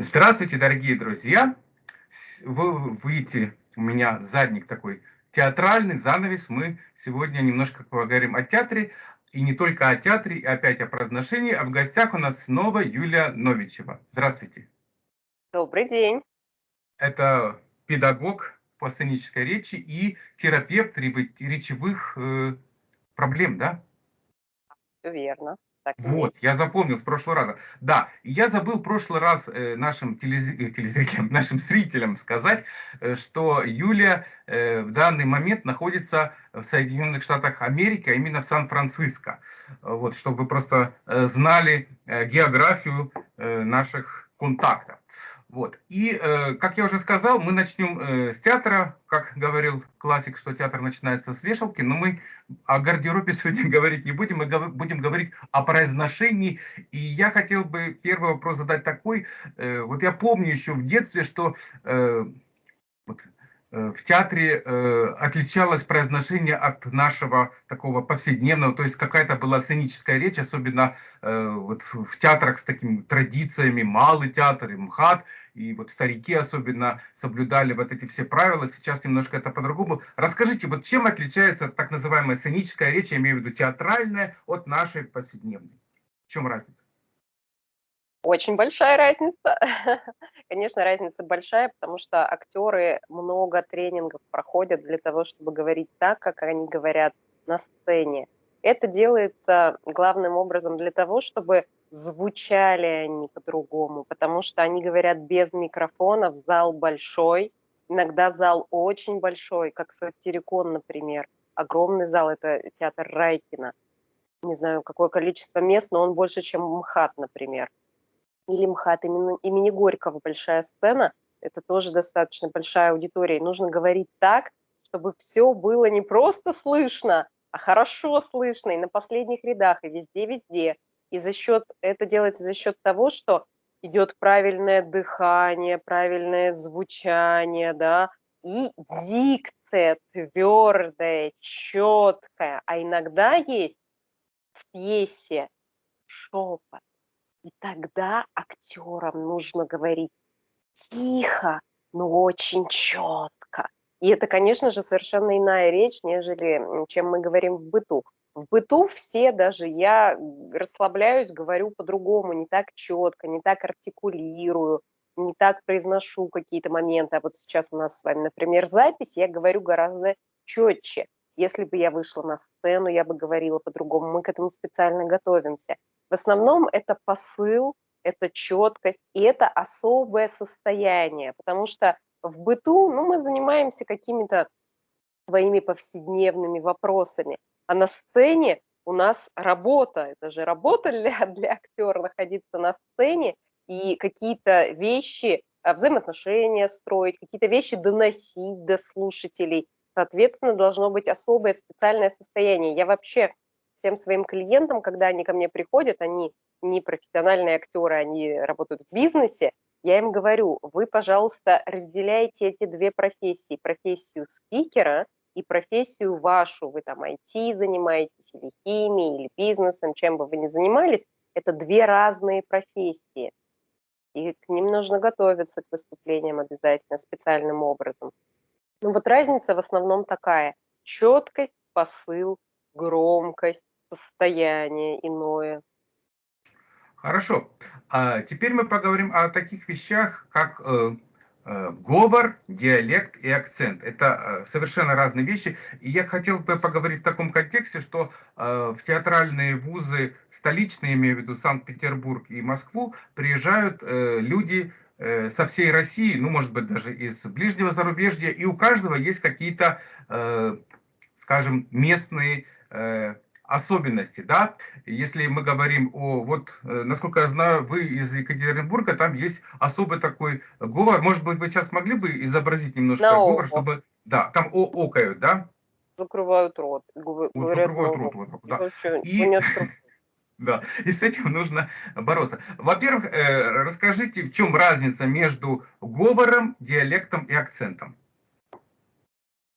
Здравствуйте, дорогие друзья! Вы видите, у меня задник такой театральный, занавес. Мы сегодня немножко поговорим о театре, и не только о театре, и опять о произношении. А в гостях у нас снова Юлия Новичева. Здравствуйте. Добрый день. Это педагог по сценической речи и терапевт речевых э, проблем, да? Верно. Так вот, я запомнил с прошлого раза. Да, я забыл в прошлый раз э, нашим э, телезрителям, нашим зрителям сказать, э, что Юлия в данный момент находится в Соединенных Штатах Америки, а именно в Сан-Франциско. Вот, чтобы вы просто знали географию наших контактов. Вот. И, э, как я уже сказал, мы начнем э, с театра. Как говорил классик, что театр начинается с вешалки, но мы о гардеробе сегодня говорить не будем, мы будем говорить о произношении. И я хотел бы первый вопрос задать такой. Э, вот я помню еще в детстве, что вот, в театре э, отличалось произношение от нашего такого повседневного, то есть какая-то была сценическая речь, особенно э, вот в, в театрах с такими традициями, малый театр и МХАТ, и вот старики особенно соблюдали вот эти все правила, сейчас немножко это по-другому. Расскажите, вот чем отличается так называемая сценическая речь, я имею в виду театральная, от нашей повседневной? В чем разница? Очень большая разница. Конечно, разница большая, потому что актеры много тренингов проходят для того, чтобы говорить так, как они говорят на сцене. Это делается главным образом для того, чтобы звучали они по-другому, потому что они говорят без микрофонов, зал большой, иногда зал очень большой, как Сатирикон, например. Огромный зал, это театр Райкина. Не знаю, какое количество мест, но он больше, чем МХАТ, например или МХАТ имени, имени Горького большая сцена, это тоже достаточно большая аудитория. И нужно говорить так, чтобы все было не просто слышно, а хорошо слышно и на последних рядах, и везде-везде. И за счет, это делается за счет того, что идет правильное дыхание, правильное звучание, да, и дикция твердая, четкая. А иногда есть в пьесе шепот, и тогда актерам нужно говорить тихо, но очень четко. И это, конечно же, совершенно иная речь, нежели чем мы говорим в быту. В быту все, даже я расслабляюсь, говорю по-другому, не так четко, не так артикулирую, не так произношу какие-то моменты. А вот сейчас у нас с вами, например, запись, я говорю гораздо четче. Если бы я вышла на сцену, я бы говорила по-другому. Мы к этому специально готовимся. В основном это посыл, это четкость, и это особое состояние, потому что в быту ну, мы занимаемся какими-то своими повседневными вопросами, а на сцене у нас работа, это же работа для, для актера находиться на сцене и какие-то вещи, а, взаимоотношения строить, какие-то вещи доносить до слушателей. Соответственно, должно быть особое специальное состояние. Я вообще всем своим клиентам, когда они ко мне приходят, они не профессиональные актеры, они работают в бизнесе, я им говорю, вы, пожалуйста, разделяйте эти две профессии, профессию спикера и профессию вашу, вы там IT занимаетесь, или химией, или бизнесом, чем бы вы ни занимались, это две разные профессии. И к ним нужно готовиться к выступлениям обязательно специальным образом. Ну вот разница в основном такая. Четкость, посыл, громкость, состояние иное. Хорошо. А теперь мы поговорим о таких вещах, как э, э, говор, диалект и акцент. Это э, совершенно разные вещи. И я хотел бы поговорить в таком контексте, что э, в театральные вузы столичные, имею в виду Санкт-Петербург и Москву, приезжают э, люди э, со всей России, ну, может быть, даже из ближнего зарубежья, и у каждого есть какие-то, э, скажем, местные особенности, да, если мы говорим о, вот, э, насколько я знаю, вы из Екатеринбурга, там есть особый такой говор, может быть, вы сейчас могли бы изобразить немножко На говор, око. чтобы, да, там о, окают, да? Закрывают рот. Говорят, закрывают рот, вот так, да. И, да, и с этим нужно бороться. Во-первых, э, расскажите, в чем разница между говором, диалектом и акцентом?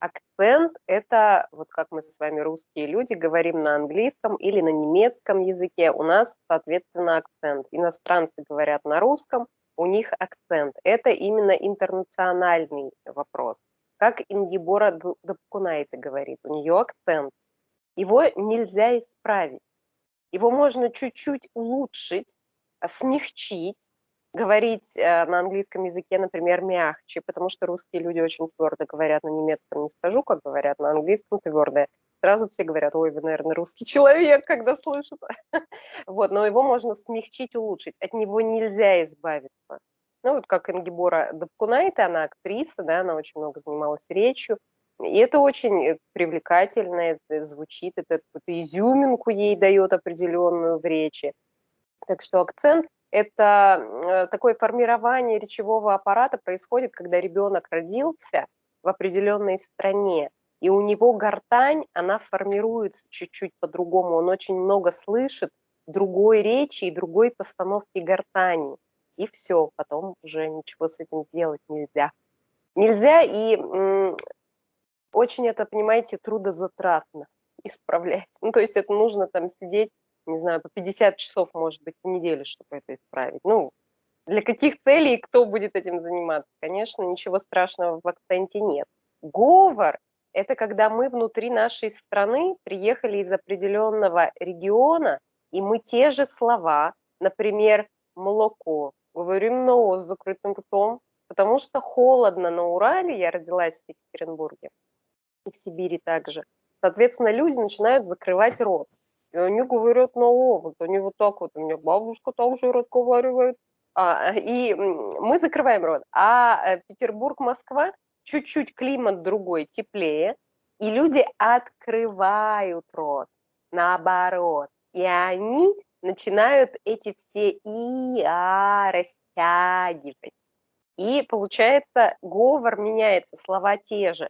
Акцент – это, вот как мы с вами, русские люди, говорим на английском или на немецком языке, у нас, соответственно, акцент. Иностранцы говорят на русском, у них акцент. Это именно интернациональный вопрос. Как Ингибора Дапкунайта говорит, у нее акцент. Его нельзя исправить. Его можно чуть-чуть улучшить, смягчить, говорить э, на английском языке, например, мягче, потому что русские люди очень твердо говорят, на немецком не скажу, как говорят, на английском твердо. Сразу все говорят, ой, вы, наверное, русский человек, когда слышат. Вот, но его можно смягчить, улучшить. От него нельзя избавиться. Ну, вот как Ингибора Дапкунайта, она актриса, да, она очень много занималась речью. И это очень привлекательно, это звучит, это какую-то изюминку ей дает определенную в речи. Так что акцент – это э, такое формирование речевого аппарата происходит, когда ребенок родился в определенной стране, и у него гортань, она формируется чуть-чуть по-другому, он очень много слышит другой речи и другой постановки гортани. И все, потом уже ничего с этим сделать нельзя. Нельзя, и очень это, понимаете, трудозатратно исправлять. Ну, то есть это нужно там сидеть, не знаю, по 50 часов, может быть, в неделю, чтобы это исправить. Ну, для каких целей и кто будет этим заниматься? Конечно, ничего страшного в акценте нет. Говор это когда мы внутри нашей страны приехали из определенного региона, и мы те же слова, например, молоко, говорим на «о» с закрытым ртом, потому что холодно на Урале, я родилась в Екатеринбурге, и в Сибири также. Соответственно, люди начинают закрывать рот. И они говорят на «о», вот они вот так вот, у меня бабушка также разговаривает, а, и мы закрываем рот. А э, Петербург, Москва чуть-чуть климат другой, теплее, и люди открывают рот, наоборот. И они начинают эти все и, а, растягивать. И получается, говор меняется, слова те же.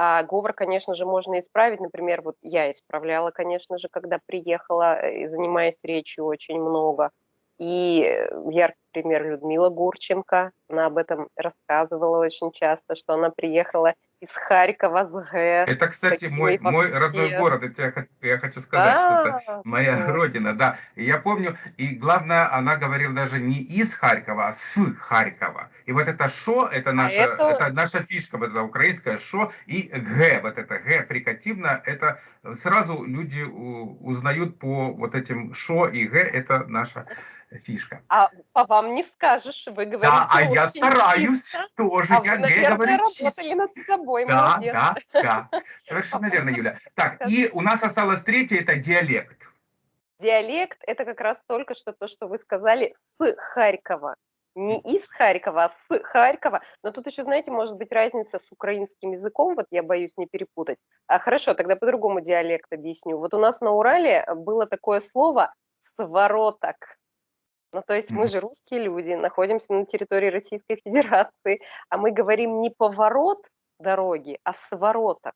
А говор, конечно же, можно исправить. Например, вот я исправляла, конечно же, когда приехала, э, занимаясь речью очень много. И э, яркий пример Людмила Гурченко, она об этом рассказывала очень часто, что она приехала из Харькова с Г. Это, кстати, мой, мой родной город, это я, я хочу сказать, да, что это моя да. родина, да. И я помню, и главное, она говорила даже не из Харькова, а с Харькова. И вот это шо, это а наша, а это... это наша фишка, вот это украинское шо, и г, вот это г фрикативно, это сразу люди узнают по вот этим шо и г, это наша фишка. А по вам не скажешь, вы говорите Да, а я стараюсь чисто, тоже, а я вы, наверное, говорю работали над собой, Да, молодец. да, да, совершенно верно, Юля. Так, и у нас осталось третье, это диалект. Диалект – это как раз только что то, что вы сказали, с Харькова. Не из Харькова, а с Харькова. Но тут еще, знаете, может быть разница с украинским языком, вот я боюсь не перепутать. А, хорошо, тогда по-другому диалект объясню. Вот у нас на Урале было такое слово «свороток». Ну, то есть мы же русские люди, находимся на территории Российской Федерации, а мы говорим не поворот дороги, а свороток.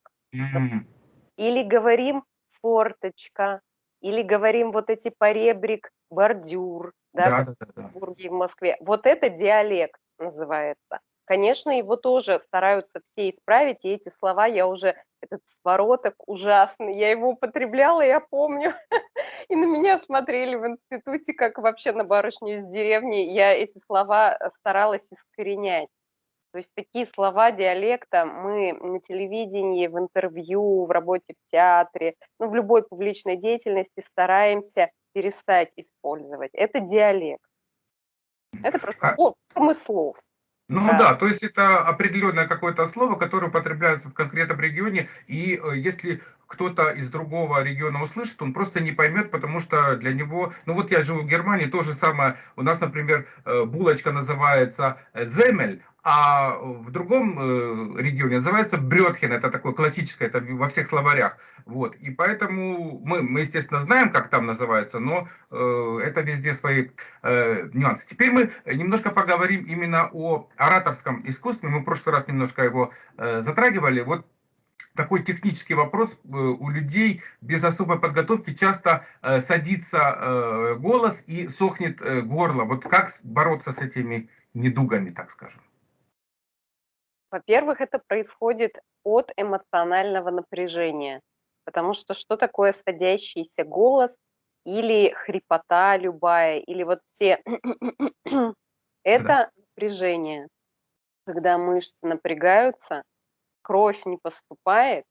Или говорим форточка, или говорим вот эти поребрик, бордюр, да, да, да, да, Бурге, в Москве. Вот это диалект называется. Конечно, его тоже стараются все исправить, и эти слова я уже, этот свороток ужасный, я его употребляла, я помню, и на меня смотрели в институте, как вообще на барышню из деревни, я эти слова старалась искоренять. То есть такие слова диалекта мы на телевидении, в интервью, в работе в театре, ну, в любой публичной деятельности стараемся перестать использовать. Это диалект. Это просто а... промыслов. Ну да. да, то есть это определенное какое-то слово, которое употребляется в конкретном регионе, и э, если кто-то из другого региона услышит, он просто не поймет, потому что для него, ну вот я живу в Германии, то же самое, у нас, например, э, булочка называется земель, а в другом э, регионе называется брётхен, это такое классическое, это во всех словарях. Вот. И поэтому мы, мы, естественно, знаем, как там называется, но э, это везде свои э, нюансы. Теперь мы немножко поговорим именно о ораторском искусстве. Мы в прошлый раз немножко его э, затрагивали. Вот такой технический вопрос. Э, у людей без особой подготовки часто э, садится э, голос и сохнет горло. Вот как бороться с этими недугами, так скажем? Во-первых, это происходит от эмоционального напряжения, потому что что такое садящийся голос или хрипота любая, или вот все Это напряжение. Когда мышцы напрягаются, кровь не поступает,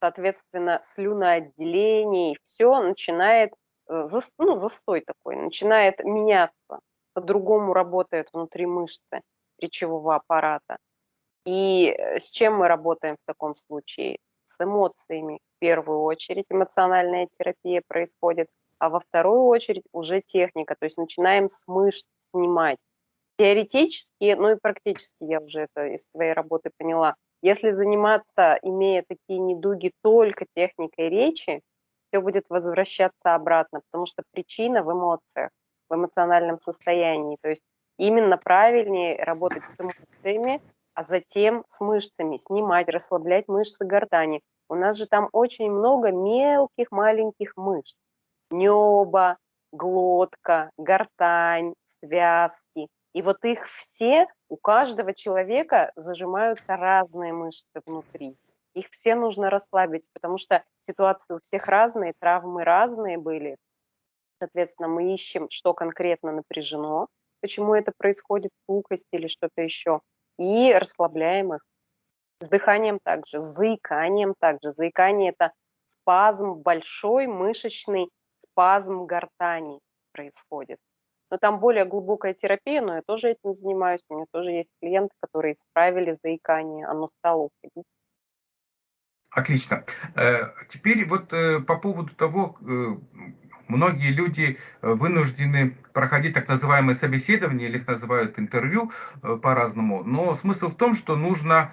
соответственно, слюноотделение, все начинает, э, ну, застой такой, начинает меняться, по-другому работает внутри мышцы речевого аппарата. И э, с чем мы работаем в таком случае? С эмоциями в первую очередь эмоциональная терапия происходит, а во вторую очередь уже техника, то есть начинаем с мышц снимать. Теоретически, ну и практически я уже это из своей работы поняла, если заниматься, имея такие недуги только техникой речи, все будет возвращаться обратно, потому что причина в эмоциях, в эмоциональном состоянии. То есть именно правильнее работать с эмоциями, а затем с мышцами, снимать, расслаблять мышцы гортани. У нас же там очень много мелких маленьких мышц. Небо, глотка, гортань, связки. И вот их все, у каждого человека зажимаются разные мышцы внутри. Их все нужно расслабить, потому что ситуации у всех разные, травмы разные были. Соответственно, мы ищем, что конкретно напряжено, почему это происходит, пухость или что-то еще, и расслабляем их. С дыханием также, с заиканием также. Заикание – это спазм, большой мышечный спазм гортани происходит. Но там более глубокая терапия, но я тоже этим занимаюсь. У меня тоже есть клиенты, которые исправили заикание, оно стало уходить. Отлично. Э, теперь вот э, по поводу того, э, многие люди вынуждены проходить так называемые собеседования, или их называют интервью по-разному, но смысл в том, что нужно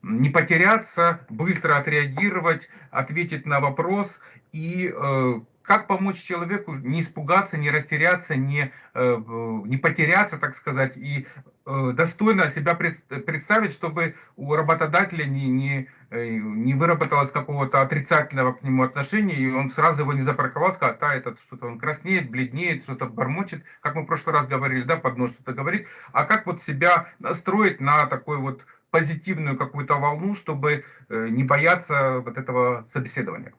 не потеряться, быстро отреагировать, ответить на вопрос и как помочь человеку не испугаться, не растеряться, не, э, не потеряться, так сказать, и э, достойно себя представить, чтобы у работодателя не, не, э, не выработалось какого-то отрицательного к нему отношения, и он сразу его не запарковал, сказал, да, этот что-то он краснеет, бледнеет, что-то бормочет, как мы в прошлый раз говорили, да, под нос что-то говорит, а как вот себя настроить на такой вот позитивную какую-то волну, чтобы не бояться вот этого собеседования.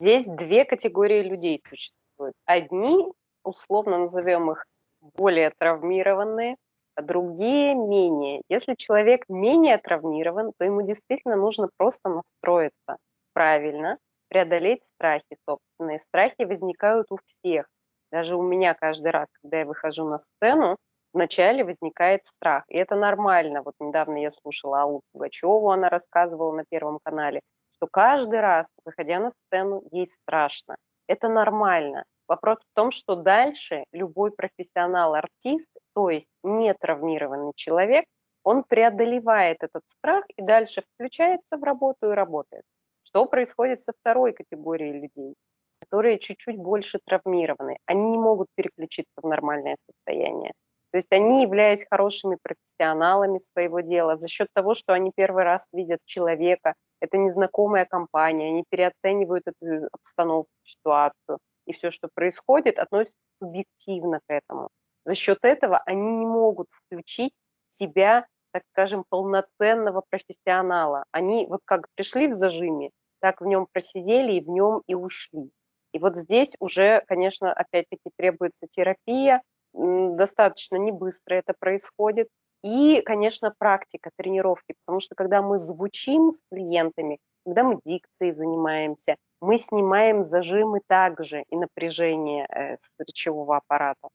Здесь две категории людей существуют. Одни, условно назовем их, более травмированные, а другие менее. Если человек менее травмирован, то ему действительно нужно просто настроиться правильно, преодолеть страхи собственные. Страхи возникают у всех. Даже у меня каждый раз, когда я выхожу на сцену, вначале возникает страх. И это нормально. Вот недавно я слушала Аллу Пугачеву, она рассказывала на Первом канале что каждый раз, выходя на сцену, ей страшно. Это нормально. Вопрос в том, что дальше любой профессионал-артист, то есть не травмированный человек, он преодолевает этот страх и дальше включается в работу и работает. Что происходит со второй категорией людей, которые чуть-чуть больше травмированы? Они не могут переключиться в нормальное состояние. То есть они, являясь хорошими профессионалами своего дела, за счет того, что они первый раз видят человека, это незнакомая компания, они переоценивают эту обстановку, ситуацию, и все, что происходит, относятся субъективно к этому. За счет этого они не могут включить себя, так скажем, полноценного профессионала. Они вот как пришли в зажиме, так в нем просидели и в нем и ушли. И вот здесь уже, конечно, опять-таки требуется терапия, достаточно не быстро это происходит, и, конечно, практика, тренировки, потому что когда мы звучим с клиентами, когда мы дикцией занимаемся, мы снимаем зажимы также и напряжение э, с речевого аппарата.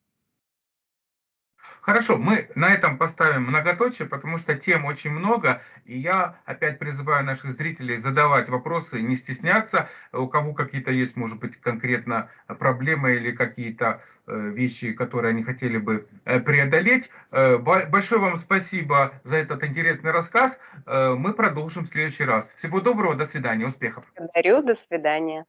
Хорошо, мы на этом поставим многоточие, потому что тем очень много, и я опять призываю наших зрителей задавать вопросы, не стесняться, у кого какие-то есть, может быть, конкретно проблемы или какие-то э, вещи, которые они хотели бы э, преодолеть. Э, большое вам спасибо за этот интересный рассказ, мы продолжим в следующий раз. Всего доброго, до свидания, успехов. Благодарю, до свидания.